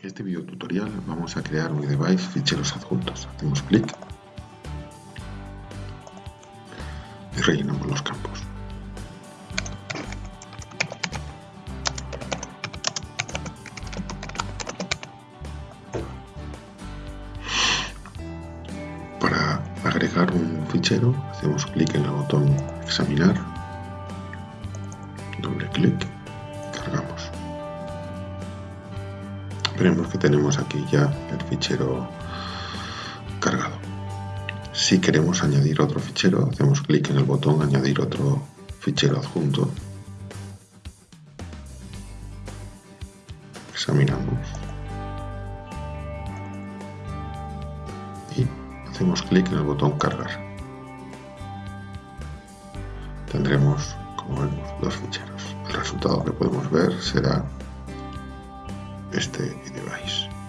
En este video tutorial vamos a crear un device ficheros adjuntos. Hacemos clic y rellenamos los campos. Para agregar un fichero hacemos clic en el botón examinar, doble clic cargamos. Veremos que tenemos aquí ya el fichero cargado. Si queremos añadir otro fichero, hacemos clic en el botón añadir otro fichero adjunto. Examinamos. Y hacemos clic en el botón cargar. Tendremos, como vemos, dos ficheros. El resultado que podemos ver será este device.